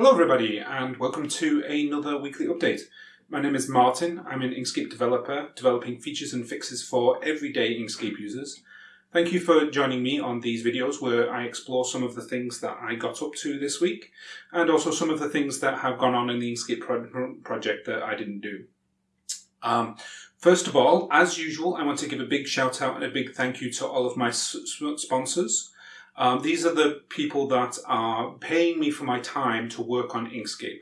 Hello everybody and welcome to another weekly update. My name is Martin, I'm an Inkscape developer developing features and fixes for everyday Inkscape users. Thank you for joining me on these videos where I explore some of the things that I got up to this week and also some of the things that have gone on in the Inkscape pro project that I didn't do. Um, first of all, as usual, I want to give a big shout out and a big thank you to all of my sponsors. Um, these are the people that are paying me for my time to work on Inkscape.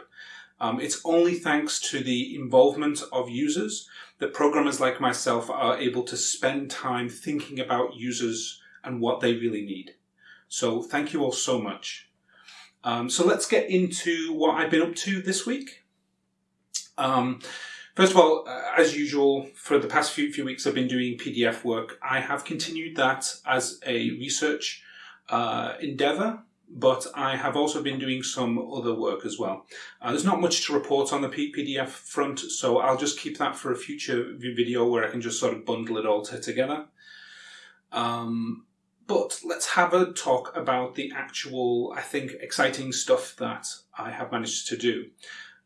Um, it's only thanks to the involvement of users that programmers like myself are able to spend time thinking about users and what they really need. So thank you all so much. Um, so let's get into what I've been up to this week. Um, first of all, uh, as usual, for the past few, few weeks I've been doing PDF work. I have continued that as a research uh, endeavor, but I have also been doing some other work as well. Uh, there's not much to report on the PDF front, so I'll just keep that for a future video where I can just sort of bundle it all together. Um, but let's have a talk about the actual, I think, exciting stuff that I have managed to do.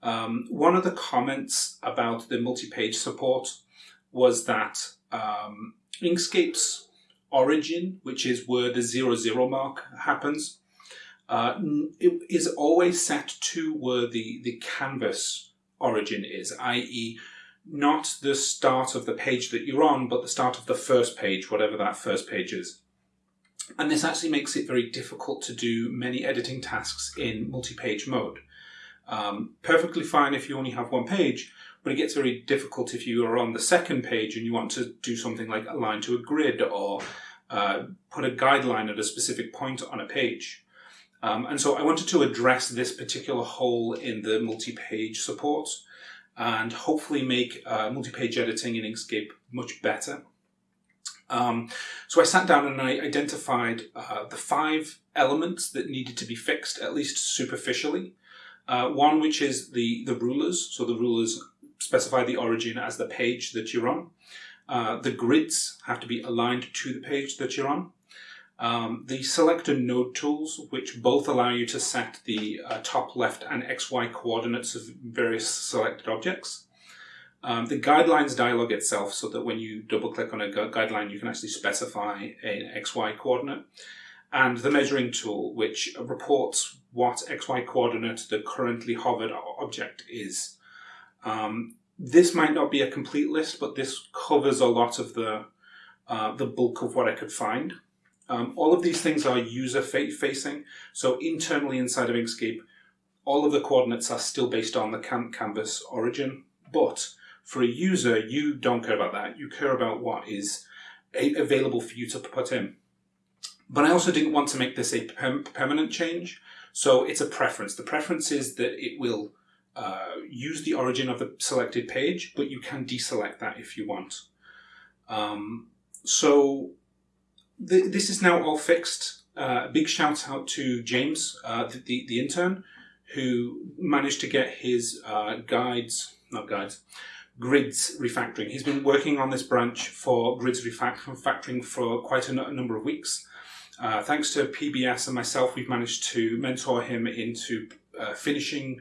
Um, one of the comments about the multi-page support was that um, Inkscape's origin, which is where the zero zero mark happens, uh, it is always set to where the, the canvas origin is, i.e. not the start of the page that you're on, but the start of the first page, whatever that first page is. And this actually makes it very difficult to do many editing tasks in multi-page mode. Um, perfectly fine if you only have one page, but it gets very difficult if you are on the second page and you want to do something like align to a grid or uh, put a guideline at a specific point on a page. Um, and so I wanted to address this particular hole in the multi-page support and hopefully make uh, multi-page editing in Inkscape much better. Um, so I sat down and I identified uh, the five elements that needed to be fixed, at least superficially. Uh, one which is the, the rulers, so the rulers specify the origin as the page that you're on. Uh, the grids have to be aligned to the page that you're on. Um, the selector node tools, which both allow you to set the uh, top left and XY coordinates of various selected objects. Um, the guidelines dialog itself, so that when you double click on a gu guideline, you can actually specify an XY coordinate. And the measuring tool, which reports what XY coordinate the currently hovered object is. Um, this might not be a complete list, but this covers a lot of the, uh, the bulk of what I could find. Um, all of these things are user facing. So internally inside of Inkscape, all of the coordinates are still based on the canvas origin. But for a user, you don't care about that. You care about what is available for you to put in. But I also didn't want to make this a permanent change. So it's a preference. The preference is that it will uh, use the origin of the selected page, but you can deselect that if you want. Um, so th this is now all fixed. Uh, big shout out to James, uh, the, the, the, intern, who managed to get his uh, guides, not guides, grids refactoring. He's been working on this branch for grids refactoring for quite a, number of weeks. Uh, thanks to PBS and myself, we've managed to mentor him into uh, finishing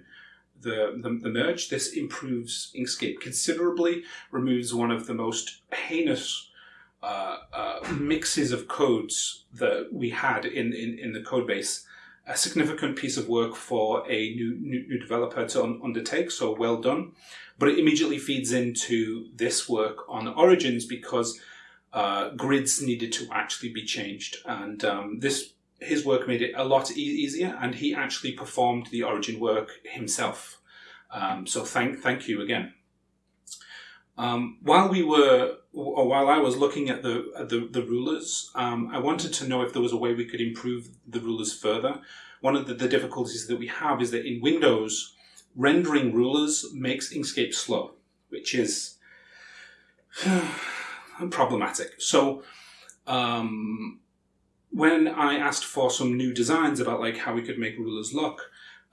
the, the, the, merge. This improves Inkscape considerably, removes one of the most heinous uh, uh, mixes of codes that we had in, in, in the code base. A significant piece of work for a new, new, new developer to un undertake, so well done. But it immediately feeds into this work on Origins because uh, grids needed to actually be changed. And um, this his work made it a lot e easier, and he actually performed the origin work himself. Um, so thank thank you again. Um, while we were, or while I was looking at the at the, the rulers, um, I wanted to know if there was a way we could improve the rulers further. One of the, the difficulties that we have is that in Windows, rendering rulers makes Inkscape slow, which is problematic. So um, when I asked for some new designs about like how we could make rulers look,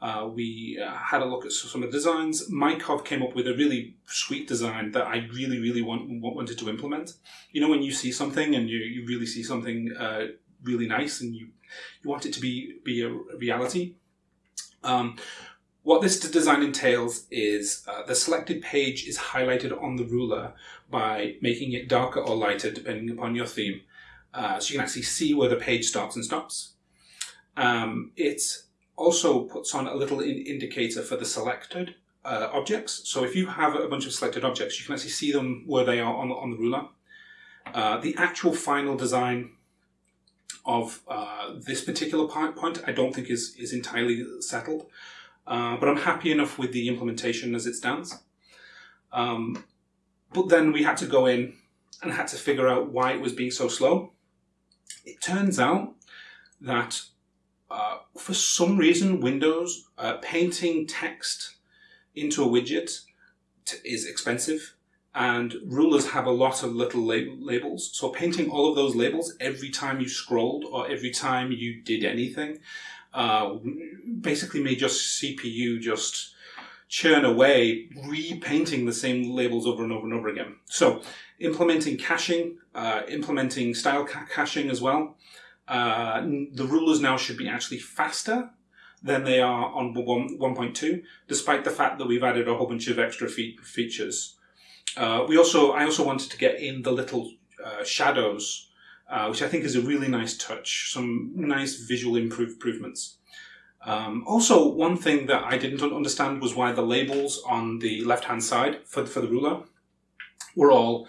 uh, we uh, had a look at some of the designs. Mykov came up with a really sweet design that I really, really want, wanted to implement. You know, when you see something and you, you really see something uh, really nice and you, you want it to be, be a reality. Um, What this design entails is uh, the selected page is highlighted on the ruler by making it darker or lighter depending upon your theme. Uh, so you can actually see where the page starts and stops. Um, it also puts on a little in indicator for the selected uh, objects. So if you have a bunch of selected objects, you can actually see them where they are on, on the ruler. Uh, the actual final design of uh, this particular point I don't think is, is entirely settled, uh, but I'm happy enough with the implementation as it stands. Um, but then we had to go in and had to figure out why it was being so slow. It turns out that uh, for some reason, Windows uh, painting text into a widget is expensive and rulers have a lot of little lab labels. So painting all of those labels every time you scrolled or every time you did anything uh, basically made your CPU just churn away, repainting the same labels over and over and over again. So implementing caching, uh, implementing style ca caching as well. Uh, the rulers now should be actually faster than they are on 1.2, despite the fact that we've added a whole bunch of extra fe features. Uh, we also, I also wanted to get in the little uh, shadows, uh, which I think is a really nice touch, some nice visual improve improvements. Um, also, one thing that I didn't understand was why the labels on the left-hand side for, for the ruler were all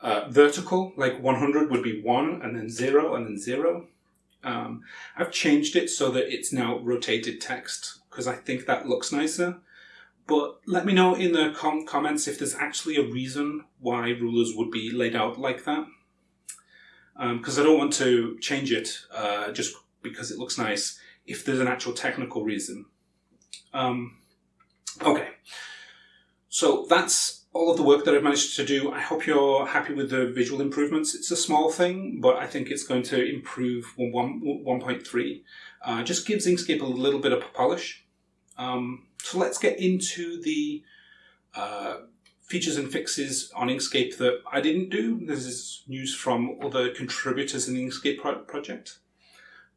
uh, vertical, like 100 would be 1, and then 0, and then 0. Um, I've changed it so that it's now rotated text, because I think that looks nicer. But let me know in the com comments if there's actually a reason why rulers would be laid out like that. Because um, I don't want to change it uh, just because it looks nice if there's an actual technical reason. Um, okay, so that's all of the work that I've managed to do. I hope you're happy with the visual improvements. It's a small thing, but I think it's going to improve 1.3. Uh, just gives Inkscape a little bit of polish. Um, so let's get into the uh, features and fixes on Inkscape that I didn't do. This is news from other contributors in the Inkscape pro project.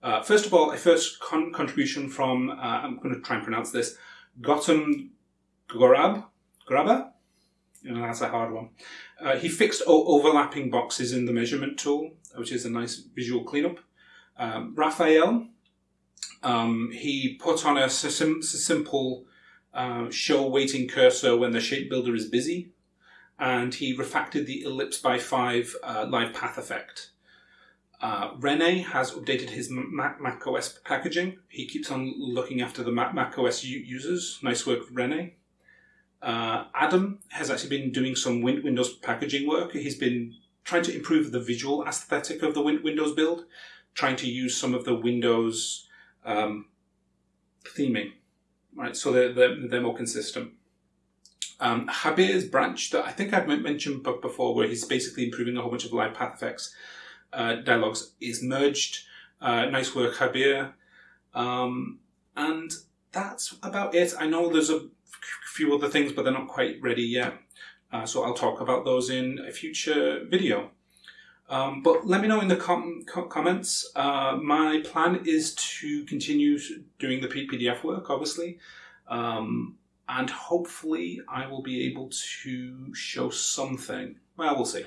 Uh, first of all, a first con contribution from, uh, I'm going to try and pronounce this, Gautam Gorab, Grabber? Know, that's a hard one. Uh, he fixed overlapping boxes in the measurement tool, which is a nice visual cleanup. Um, Raphael, um, he put on a sim simple uh, show waiting cursor when the shape builder is busy, and he refactored the ellipse by 5 uh, live path effect. Uh, Rene has updated his Mac, Mac, OS packaging. He keeps on looking after the Mac, Mac OS users. Nice work, Rene. Uh, Adam has actually been doing some win Windows packaging work. He's been trying to improve the visual aesthetic of the win Windows build, trying to use some of the Windows um, theming right? So they're, they're, they're more consistent. Um, Jabier's branch that I think I've mentioned before, where he's basically improving a whole bunch of live path effects uh, dialogues, is merged. Uh, nice work, Habir. Um, and that's about it. I know there's a few other things, but they're not quite ready yet. Uh, so I'll talk about those in a future video. Um, but let me know in the com com comments. Uh, my plan is to continue doing the PDF work, obviously. Um, and hopefully I will be able to show something. Well, we'll see.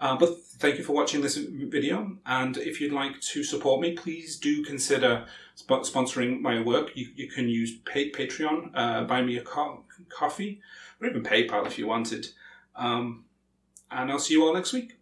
Uh, but thank you for watching this video. And if you'd like to support me, please do consider sp sponsoring my work. You, you can use Patreon, uh, buy me a co coffee, or even PayPal if you wanted. Um, and I'll see you all next week.